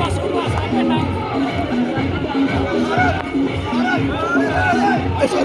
Masuk, masuk, menang. Eso